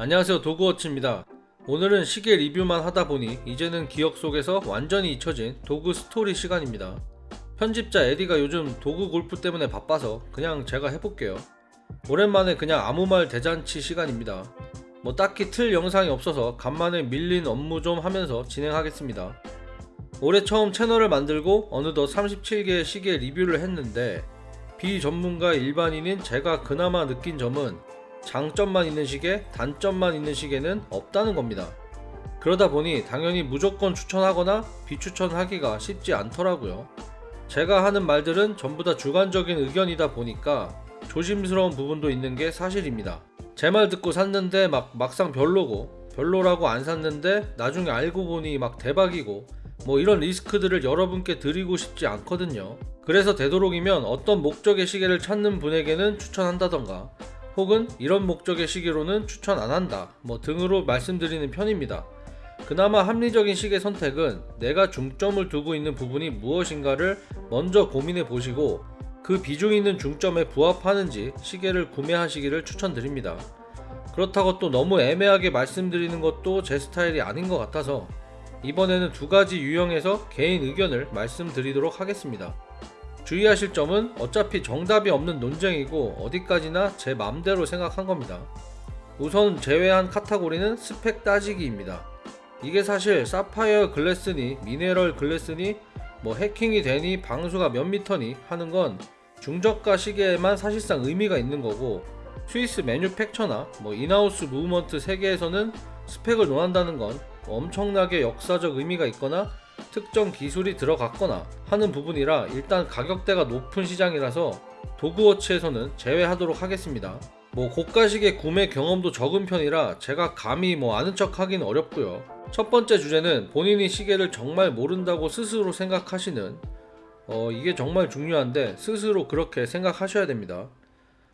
안녕하세요 도그워치입니다. 오늘은 시계 리뷰만 하다보니 이제는 기억 속에서 완전히 잊혀진 도구 스토리 시간입니다. 편집자 에디가 요즘 도구 골프 때문에 바빠서 그냥 제가 해볼게요. 오랜만에 그냥 아무 말 대잔치 시간입니다. 뭐 딱히 틀 영상이 없어서 간만에 밀린 업무 좀 하면서 진행하겠습니다. 올해 처음 채널을 만들고 어느덧 37개의 시계 리뷰를 했는데 비전문가 일반인인 제가 그나마 느낀 점은 장점만 있는 시계, 단점만 있는 시계는 없다는 겁니다. 그러다 보니 당연히 무조건 추천하거나 비추천하기가 쉽지 않더라고요. 제가 하는 말들은 전부 다 주관적인 의견이다 보니까 조심스러운 부분도 있는 게 사실입니다. 제 말 듣고 샀는데 막 막상 별로고 별로라고 안 샀는데 나중에 알고 보니 막 대박이고 뭐 이런 리스크들을 여러분께 드리고 싶지 않거든요. 그래서 되도록이면 어떤 목적의 시계를 찾는 분에게는 추천한다던가 혹은 이런 목적의 시계로는 추천 안 한다 뭐 등으로 말씀드리는 편입니다. 그나마 합리적인 시계 선택은 내가 중점을 두고 있는 부분이 무엇인가를 먼저 고민해 보시고 그 비중 있는 중점에 부합하는지 시계를 구매하시기를 추천드립니다. 그렇다고 또 너무 애매하게 말씀드리는 것도 제 스타일이 아닌 것 같아서 이번에는 두 가지 유형에서 개인 의견을 말씀드리도록 하겠습니다. 주의하실 점은 어차피 정답이 없는 논쟁이고 어디까지나 제 맘대로 생각한 겁니다. 우선 제외한 카테고리는 스펙 따지기입니다. 이게 사실 sapphire glass니 mineral glass니 뭐 해킹이 되니 방수가 몇 미터니 하는 건 중저가 시계에만 사실상 의미가 있는 거고 스위스 manufacture나 뭐 in-house movement 세계에서는 스펙을 논한다는 건 엄청나게 역사적 의미가 있거나 특정 기술이 들어갔거나 하는 부분이라 일단 가격대가 높은 시장이라서 도그워치에서는 제외하도록 하겠습니다. 뭐 고가식의 구매 경험도 적은 편이라 제가 감히 뭐 아는 척 하긴 어렵고요. 첫 번째 주제는 본인이 시계를 정말 모른다고 스스로 생각하시는 어 이게 정말 중요한데 스스로 그렇게 생각하셔야 됩니다.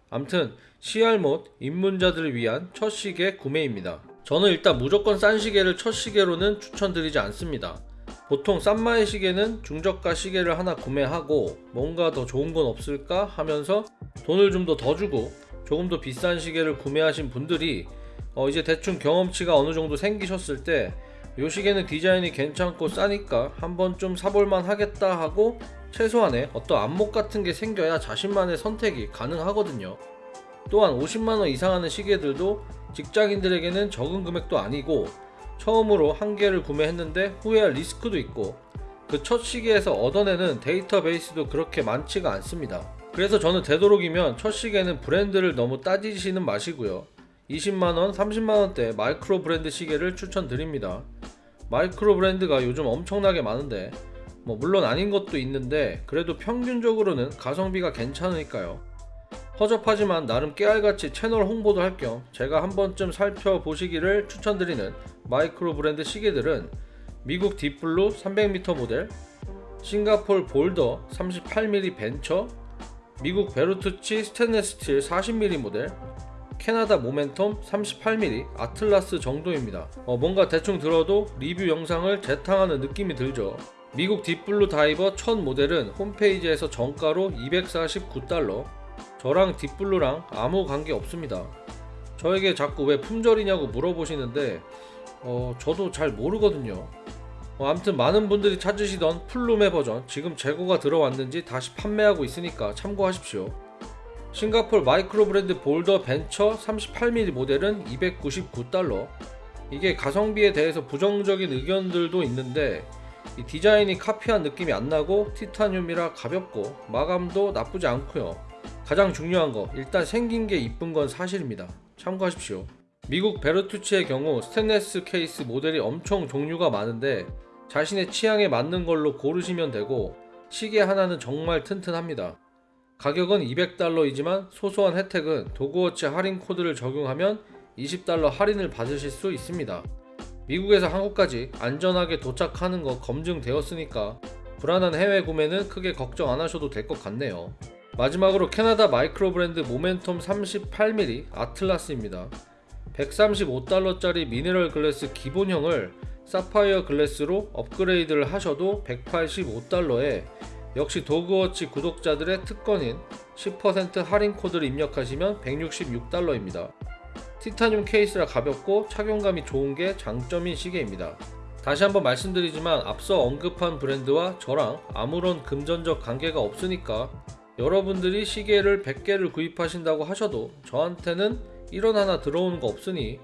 암튼 CR못 입문자들을 위한 첫 시계 구매입니다. 저는 일단 무조건 싼 시계를 첫 시계로는 추천드리지 않습니다. 보통 싼마의 시계는 중저가 시계를 하나 구매하고 뭔가 더 좋은 건 없을까 하면서 돈을 좀 더 더 주고 조금 더 비싼 시계를 구매하신 분들이 어 이제 대충 경험치가 어느 정도 생기셨을 때이 시계는 디자인이 괜찮고 싸니까 한번 좀 사볼만 하겠다 하고 최소한의 어떤 안목 같은 게 생겨야 자신만의 선택이 가능하거든요. 또한 50만원 이상 하는 시계들도 직장인들에게는 적은 금액도 아니고 처음으로 한 개를 구매했는데 후회할 리스크도 있고 그 첫 시계에서 얻어내는 데이터베이스도 그렇게 많지가 않습니다. 그래서 저는 되도록이면 첫 시계는 브랜드를 너무 따지시는 마시고요. 20만원, 30만원대 마이크로 브랜드 시계를 추천드립니다. 마이크로 브랜드가 요즘 엄청나게 많은데 뭐 물론 아닌 것도 있는데 그래도 평균적으로는 가성비가 괜찮으니까요. 허접하지만 나름 깨알같이 채널 홍보도 할 겸 제가 한 번쯤 살펴보시기를 추천드리는 마이크로 브랜드 시계들은 미국 딥블루 300m 모델, 싱가폴 볼더 38mm 벤처, 미국 베르투치 스테인레스 스틸 40mm 모델, 캐나다 모멘텀 38mm 아틀라스 정도입니다. 어, 뭔가 대충 들어도 리뷰 영상을 재탕하는 느낌이 들죠. 미국 딥블루 다이버 첫 모델은 홈페이지에서 정가로 249달러, 저랑 딥블루랑 아무 관계 없습니다. 저에게 자꾸 왜 품절이냐고 물어보시는데 어, 저도 잘 모르거든요. 어, 아무튼 많은 분들이 찾으시던 플룸의 버전 지금 재고가 들어왔는지 다시 판매하고 있으니까 참고하십시오. 싱가폴 마이크로 브랜드 볼더 벤처 38mm 모델은 299달러. 이게 가성비에 대해서 부정적인 의견들도 있는데 이 디자인이 카피한 느낌이 안 나고 티타늄이라 가볍고 마감도 나쁘지 않고요. 가장 중요한 거 일단 생긴 게 이쁜 건 사실입니다. 참고하십시오. 미국 베르투치의 경우 스테인레스 케이스 모델이 엄청 종류가 많은데 자신의 취향에 맞는 걸로 고르시면 되고 시계 하나는 정말 튼튼합니다. 가격은 200달러이지만 소소한 혜택은 도그워치 할인 코드를 적용하면 20달러 할인을 받으실 수 있습니다. 미국에서 한국까지 안전하게 도착하는 거 검증되었으니까 불안한 해외 구매는 크게 걱정 안 하셔도 될 것 같네요. 마지막으로 캐나다 마이크로 브랜드 모멘텀 38mm 아틀라스입니다. 135달러짜리 mineral glass 기본형을 sapphire glass로 업그레이드를 하셔도 185달러에 역시 도그워치 구독자들의 특권인 10% 할인 코드를 입력하시면 166달러입니다. 티타늄 케이스라 가볍고 착용감이 좋은 게 장점인 시계입니다. 다시 한번 말씀드리지만 앞서 언급한 브랜드와 저랑 아무런 금전적 관계가 없으니까 여러분들이 시계를 100개를 구입하신다고 하셔도 저한테는 1원 하나 들어오는 거 없으니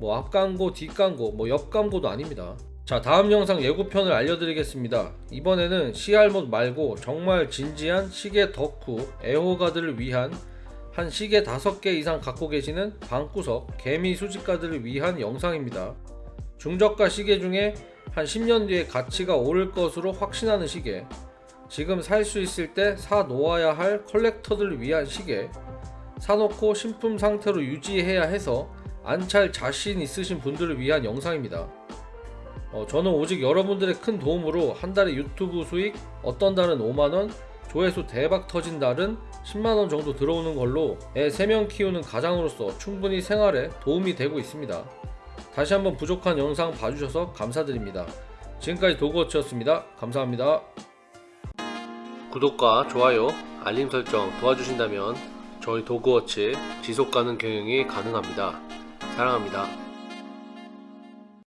뭐 앞광고, 뒷광고, 뭐 옆광고도 아닙니다. 자 다음 영상 예고편을 알려드리겠습니다. 이번에는 CR못 말고 정말 진지한 시계 덕후 애호가들을 위한 한 시계 5개 이상 갖고 계시는 방구석 개미 수집가들을 위한 영상입니다. 중저가 시계 중에 한 10년 뒤에 가치가 오를 것으로 확신하는 시계 지금 살 수 있을 때 사 놓아야 할 컬렉터들을 위한 시계 사놓고 신품 상태로 유지해야 해서 안찰 자신 있으신 분들을 위한 영상입니다. 어, 저는 오직 여러분들의 큰 도움으로 한 달에 유튜브 수익 어떤 달은 5만원 조회수 대박 터진 달은 10만원 정도 들어오는 걸로 애 3명 키우는 가장으로서 충분히 생활에 도움이 되고 있습니다. 다시 한번 부족한 영상 봐주셔서 감사드립니다. 지금까지 도그워치였습니다. 감사합니다. 구독과 좋아요, 알림 설정 도와주신다면 저희 도그워치 지속가능 경영이 가능합니다. 사랑합니다.